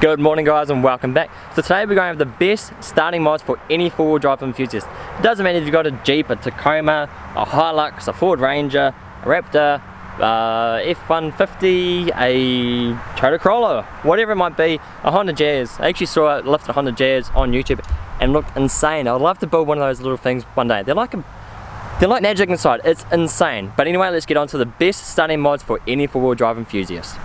Good morning guys and welcome back. So today we're going to have the best starting mods for any four-wheel drive enthusiast. It doesn't matter if you've got a Jeep, a Tacoma, a Hilux, a Ford Ranger, a Raptor, uh, F-150, a Toyota Corolla, whatever it might be, a Honda Jazz. I actually saw a lift a Honda Jazz on YouTube and looked insane. I would love to build one of those little things one day. They're like a, they're like magic inside. It's insane. But anyway, let's get on to the best starting mods for any four-wheel drive enthusiast.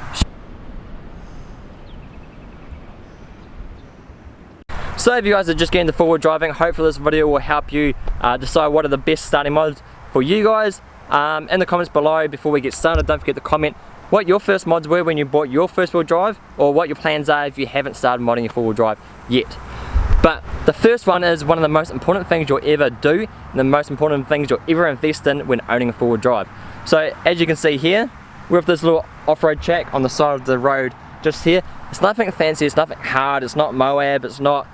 So if you guys are just getting the forward driving, hopefully this video will help you uh, decide what are the best starting mods for you guys. Um, in the comments below before we get started, don't forget to comment what your first mods were when you bought your first wheel drive or what your plans are if you haven't started modding your four wheel drive yet. But the first one is one of the most important things you'll ever do and the most important things you'll ever invest in when owning a four wheel drive. So as you can see here, we have this little off-road track on the side of the road just here. It's nothing fancy, it's nothing hard, it's not Moab, it's not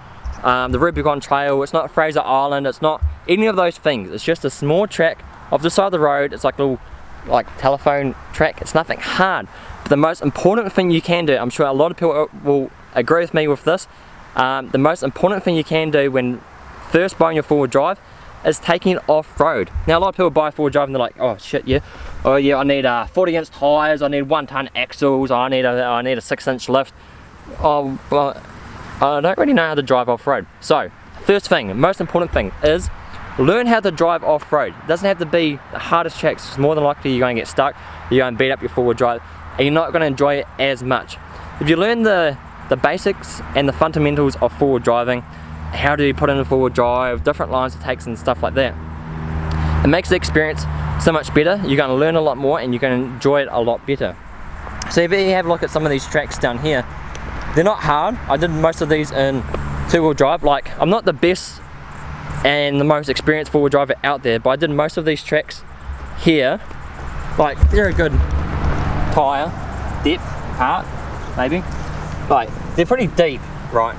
um, the Rubicon Trail, it's not Fraser Island, it's not any of those things. It's just a small track off the side of the road. It's like a little like telephone track. It's nothing hard. But the most important thing you can do, I'm sure a lot of people will agree with me with this, um, the most important thing you can do when first buying your four-wheel drive is taking it off-road. Now a lot of people buy four-wheel drive and they're like, oh shit, yeah, oh yeah, I need uh, 40 inch tires, I need one ton axles, I need a, I need a six inch lift. Oh, well, Uh, I don't really know how to drive off-road. So, first thing, most important thing is learn how to drive off-road. It doesn't have to be the hardest tracks, it's more than likely you're going to get stuck, you're going to beat up your four-wheel drive, and you're not going to enjoy it as much. If you learn the, the basics and the fundamentals of four-wheel driving, how do you put in a four-wheel drive, different lines it takes and stuff like that, it makes the experience so much better, you're going to learn a lot more and you're going to enjoy it a lot better. So if you have a look at some of these tracks down here, they're not hard. I did most of these in two-wheel drive. Like, I'm not the best and the most experienced four-wheel driver out there, but I did most of these tracks here. Like, they're a good tyre, depth, part, maybe. Like, they're pretty deep, right?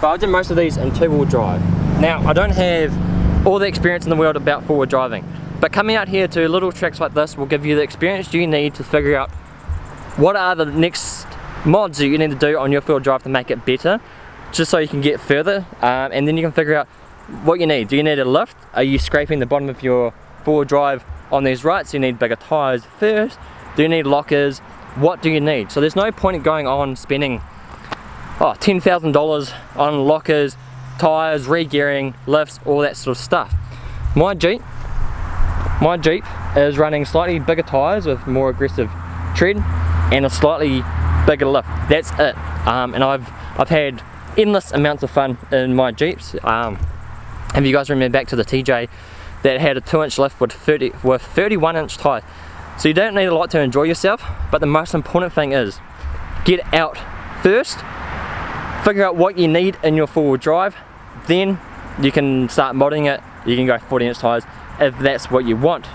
But I did most of these in two-wheel drive. Now, I don't have all the experience in the world about four-wheel driving, but coming out here to little tracks like this will give you the experience you need to figure out what are the next mods that you need to do on your field drive to make it better just so you can get further um, and then you can figure out what you need. Do you need a lift? Are you scraping the bottom of your four drive on these ruts? You need bigger tyres first. Do you need lockers? What do you need? So there's no point in going on spending oh, $10,000 on lockers, tyres, re-gearing, lifts, all that sort of stuff. My Jeep, my Jeep is running slightly bigger tyres with more aggressive tread and a slightly bigger lift. That's it. Um, and I've I've had endless amounts of fun in my Jeeps. Um, if you guys remember back to the TJ that had a 2 inch lift with 30 with 31 inch tyre. So you don't need a lot to enjoy yourself, but the most important thing is get out first, figure out what you need in your four-wheel drive, then you can start modding it, you can go 40 inch tyres if that's what you want.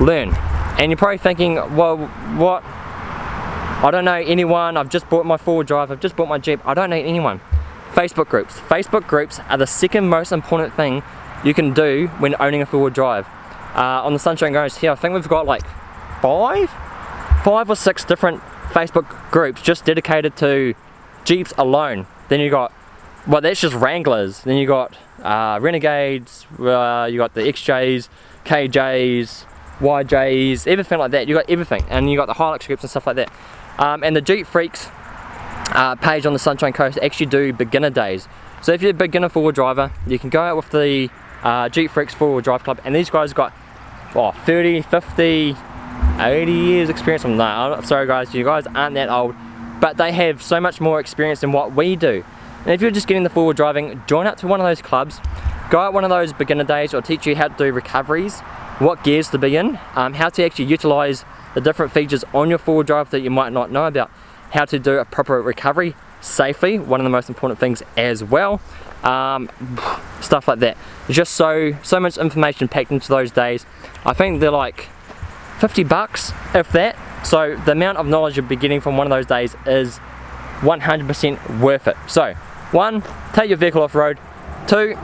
Learn. And you're probably thinking, well, what I don't know anyone, I've just bought my four-wheel drive, I've just bought my Jeep, I don't know anyone. Facebook groups. Facebook groups are the second most important thing you can do when owning a four-wheel drive. Uh, on the Sunshine Garage here, I think we've got like five? Five or six different Facebook groups just dedicated to Jeeps alone. Then you got, well that's just Wranglers. Then you got uh, Renegades, uh, you got the XJs, KJs, YJs, everything like that. You got everything. And you got the Hilux groups and stuff like that. Um, and the Jeep Freaks uh, page on the Sunshine Coast actually do beginner days. So if you're a beginner four-wheel driver, you can go out with the uh, Jeep Freaks four-wheel drive club and these guys got oh, 30, 50, 80 years experience. I'm sorry guys, you guys aren't that old, but they have so much more experience than what we do. And if you're just getting the four-wheel driving, join up to one of those clubs, go out one of those beginner days or teach you how to do recoveries, what gears to be in, um, how to actually utilize the different features on your four-wheel drive that you might not know about, how to do a proper recovery safely, one of the most important things as well, um, stuff like that. Just so, so much information packed into those days. I think they're like 50 bucks, if that. So the amount of knowledge you'll be getting from one of those days is 100% worth it. So, one, take your vehicle off-road. Two,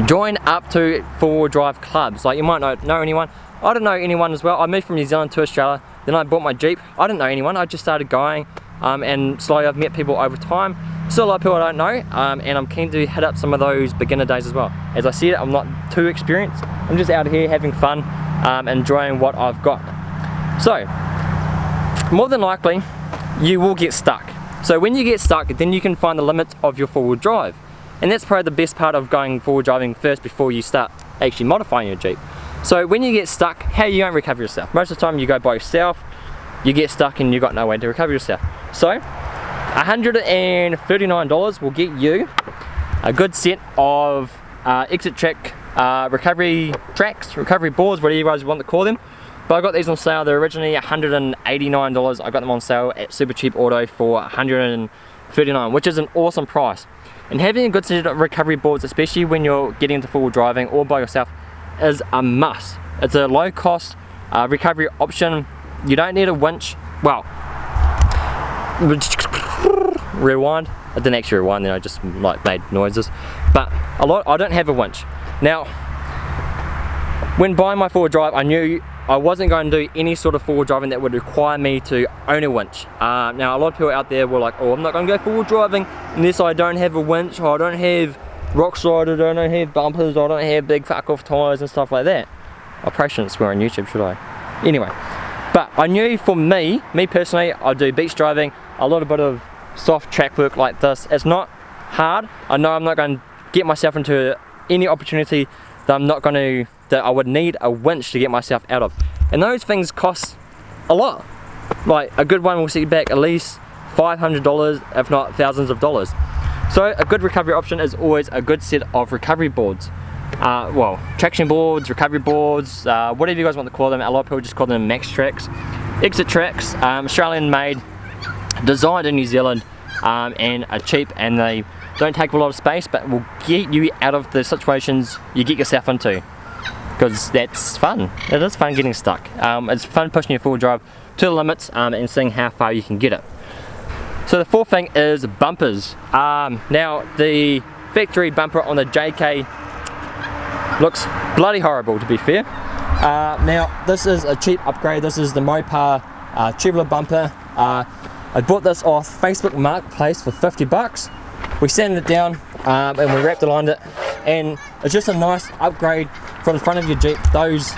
join up to four-wheel drive clubs. Like you might not know anyone, I don't know anyone as well. I moved from New Zealand to Australia, then I bought my Jeep. I didn't know anyone, I just started going, um, and slowly I've met people over time. Still a lot of people I don't know um, and I'm keen to hit up some of those beginner days as well. As I said, I'm not too experienced. I'm just out here having fun, um, enjoying what I've got. So, more than likely, you will get stuck. So when you get stuck, then you can find the limits of your four-wheel drive. And that's probably the best part of going four-wheel driving first before you start actually modifying your Jeep. So when you get stuck, how you going to recover yourself? Most of the time you go by yourself, you get stuck and you've got no way to recover yourself. So $139 will get you a good set of uh, exit track uh, recovery tracks, recovery boards, whatever you guys want to call them. But I got these on sale, they're originally $189. I got them on sale at Super Cheap Auto for 139 which is an awesome price. And having a good set of recovery boards, especially when you're getting into full driving or by yourself, is a must. It's a low cost uh, recovery option. You don't need a winch. Well, rewind. I didn't actually rewind then, I just like made noises. But a lot, I don't have a winch. Now, when buying my four drive, I knew I wasn't going to do any sort of forward driving that would require me to own a winch. Uh, now a lot of people out there were like, oh I'm not going to go forward driving unless I don't have a winch or I don't have rock sliders, I don't have bumpers, I don't have big fuck off tyres and stuff like that. I probably shouldn't swear on YouTube should I? Anyway, but I knew for me, me personally, I do beach driving, a little bit of soft track work like this. It's not hard. I know I'm not going to get myself into any opportunity that I'm not going to that I would need a winch to get myself out of. And those things cost a lot. Like a good one will set you back at least $500 if not thousands of dollars. So a good recovery option is always a good set of recovery boards. Uh, well, traction boards, recovery boards, uh, whatever you guys want to call them. A lot of people just call them Maxtrax. Exit tracks, um, Australian made, designed in New Zealand, um, and are cheap and they don't take a lot of space but will get you out of the situations you get yourself into because that's fun. It is fun getting stuck. Um, it's fun pushing your full drive to the limits um, and seeing how far you can get it. So the fourth thing is bumpers. Um, now the factory bumper on the JK looks bloody horrible to be fair. Uh, now this is a cheap upgrade. This is the Mopar uh, tubular bumper. Uh, I bought this off Facebook Marketplace for 50 bucks. We sanded it down um, and we wrapped around it and it's just a nice upgrade from the front of your Jeep, those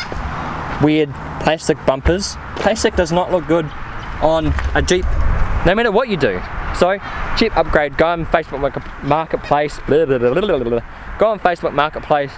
weird plastic bumpers. Plastic does not look good on a Jeep, no matter what you do. So, Jeep upgrade, go on Facebook Marketplace, blah, blah, blah, go on Facebook Marketplace,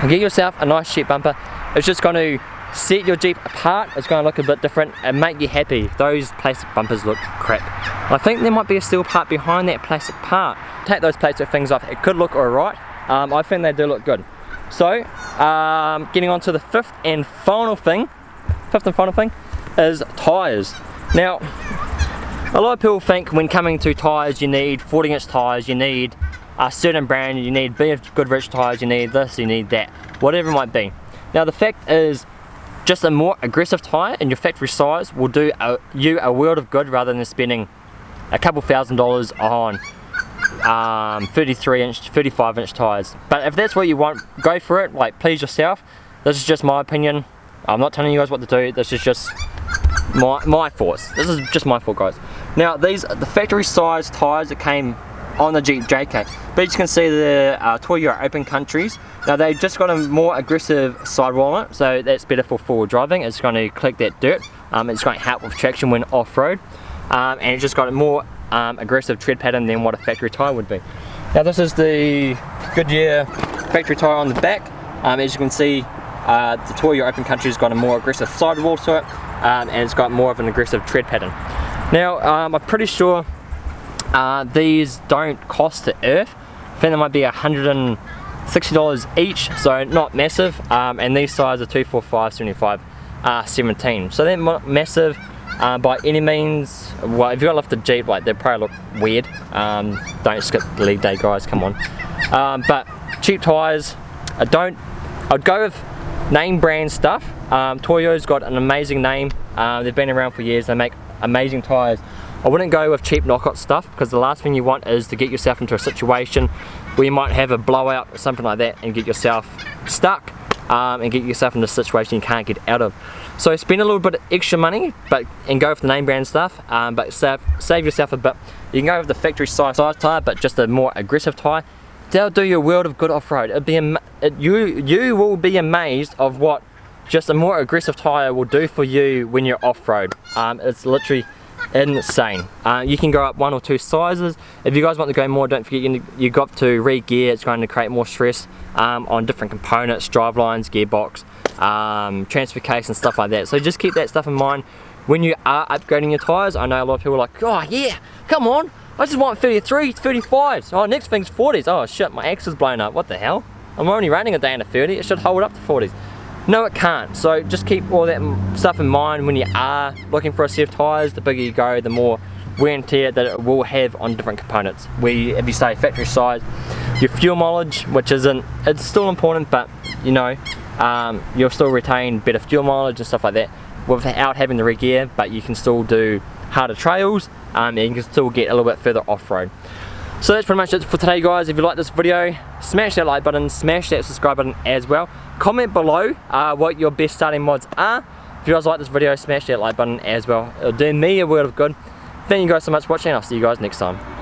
and get yourself a nice Jeep bumper. It's just going to set your Jeep apart, it's going to look a bit different and make you happy. Those plastic bumpers look crap. I think there might be a steel part behind that plastic part. Take those plastic things off, it could look alright. Um, I think they do look good. So, um, getting on to the fifth and final thing, fifth and final thing, is tyres. Now, a lot of people think when coming to tyres you need 40 inch tyres, you need a certain brand, you need BF Goodrich tyres, you need this, you need that, whatever it might be. Now the fact is, just a more aggressive tyre in your factory size will do a, you a world of good rather than spending a couple thousand dollars on um, 33 inch, 35 inch tyres. But if that's what you want, go for it, like please yourself. This is just my opinion. I'm not telling you guys what to do, this is just my, my thoughts. This is just my thought guys. Now these the factory size tyres that came on the Jeep JK. But you can see the uh, Toyo Open Countries. Now they've just got a more aggressive sidewall on it, so that's better for forward driving. It's going to collect that dirt. Um, it's going to help with traction when off-road. Um, and it's just got a more um, aggressive tread pattern than what a factory tyre would be. Now this is the Goodyear factory tyre on the back. Um, as you can see, uh, the Toyo Open Country has got a more aggressive sidewall to it, um, and it's got more of an aggressive tread pattern. Now, um, I'm pretty sure uh, these don't cost the earth. I think they might be $160 each, so not massive, um, and these size are 245 75 uh, 17 so they're not massive uh, by any means, well, if you've got a lifted Jeep, like they probably look weird. Um, don't skip the lead day, guys. Come on. Um, but cheap tires, I don't. I'd go with name brand stuff. Um, Toyo's got an amazing name. Uh, they've been around for years. They make amazing tires. I wouldn't go with cheap knockout stuff because the last thing you want is to get yourself into a situation where you might have a blowout or something like that and get yourself stuck um, and get yourself into a situation you can't get out of. So spend a little bit of extra money but and go for the name brand stuff um, but save, save yourself a bit. You can go with the factory size, size tyre but just a more aggressive tyre. They'll do you a world of good off-road. It'll be you, you will be amazed of what just a more aggressive tyre will do for you when you're off-road. Um, it's literally insane. Uh, you can go up one or two sizes. If you guys want to go more, don't forget you, you got to re-gear. It's going to create more stress um, on different components, drive lines, gearbox, um, transfer case and stuff like that. So just keep that stuff in mind when you are upgrading your tyres. I know a lot of people are like, oh yeah, come on, I just want 33, 35s. Oh, next thing's 40s. Oh shit, my axle's blown up. What the hell? I'm only running a Dana 30. It should hold up to 40s. No, it can't. So just keep all that stuff in mind when you are looking for a set of tyres. The bigger you go, the more wear and tear that it will have on different components. We, if you say factory size, your fuel mileage, which isn't, it's still important, but you know, um, you'll still retain better fuel mileage and stuff like that without having the re-gear, but you can still do harder trails um, and you can still get a little bit further off-road. So that's pretty much it for today guys. If you like this video, smash that like button, smash that subscribe button as well. Comment below uh, what your best starting mods are. If you guys like this video, smash that like button as well. It'll do me a world of good. Thank you guys so much for watching. I'll see you guys next time.